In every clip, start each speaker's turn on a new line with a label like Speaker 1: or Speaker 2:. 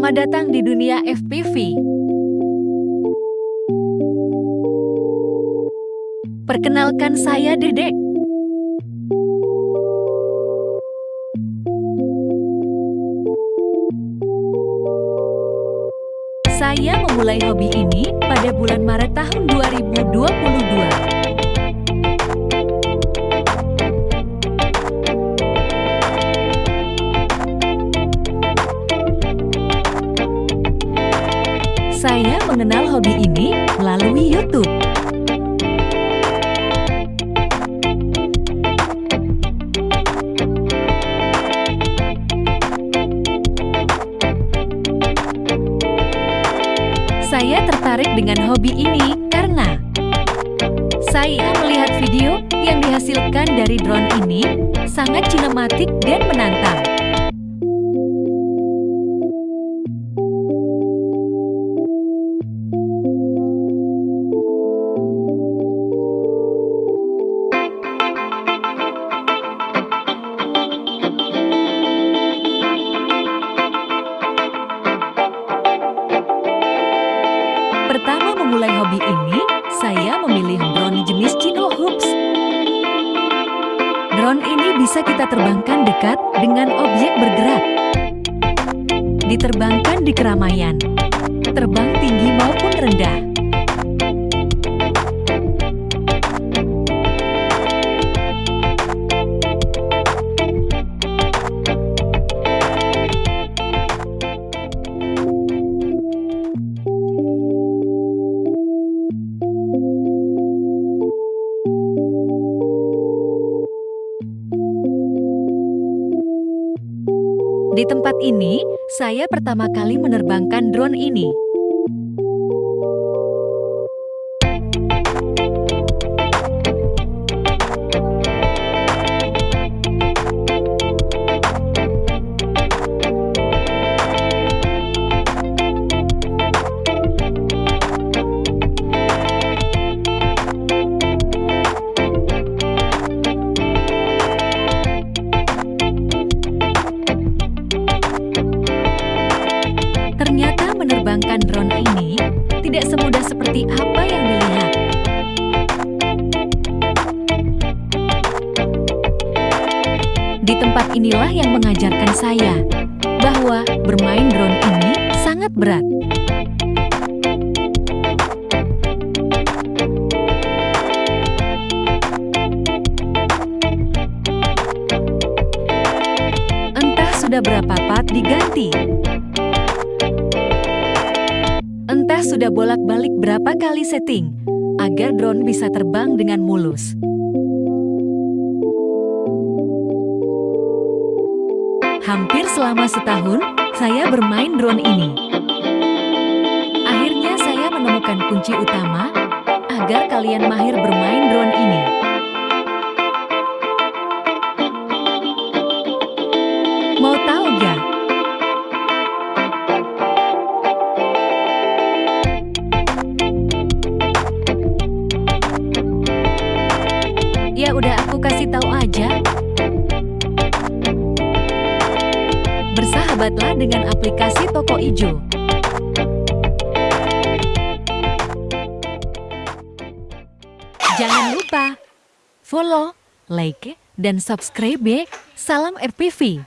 Speaker 1: Selamat datang di dunia FPV. Perkenalkan saya Dedek. Saya memulai hobi ini pada bulan Maret tahun 2022. Mengenal hobi ini melalui YouTube. Saya tertarik dengan hobi ini karena saya melihat video yang dihasilkan dari drone ini sangat sinematik dan menantang. Hobi ini, saya memilih drone jenis Chino Hoops. Drone ini bisa kita terbangkan dekat dengan objek bergerak. Diterbangkan di keramaian, terbang tinggi maupun rendah. Di tempat ini, saya pertama kali menerbangkan drone ini. Menerbangkan drone ini tidak semudah seperti apa yang dilihat. Di tempat inilah yang mengajarkan saya bahwa bermain drone ini sangat berat. Entah sudah berapa part diganti. Entah sudah bolak-balik berapa kali setting agar drone bisa terbang dengan mulus. Hampir selama setahun, saya bermain drone ini. Akhirnya saya menemukan kunci utama agar kalian mahir bermain drone ini. Udah aku kasih tahu aja. Bersahabatlah dengan aplikasi Toko Ijo. Jangan lupa follow, like, dan subscribe ya. Salam RPV.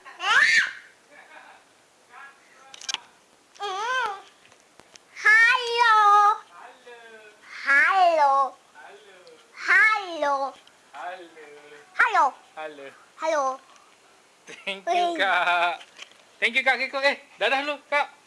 Speaker 2: Halo. Halo.
Speaker 3: Halo.
Speaker 2: Halo.
Speaker 3: Halo.
Speaker 2: Halo.
Speaker 3: Thank you, Kak. Thank you, Kak Kiko. Eh, dadah lu, Kak.